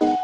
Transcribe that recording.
Bye.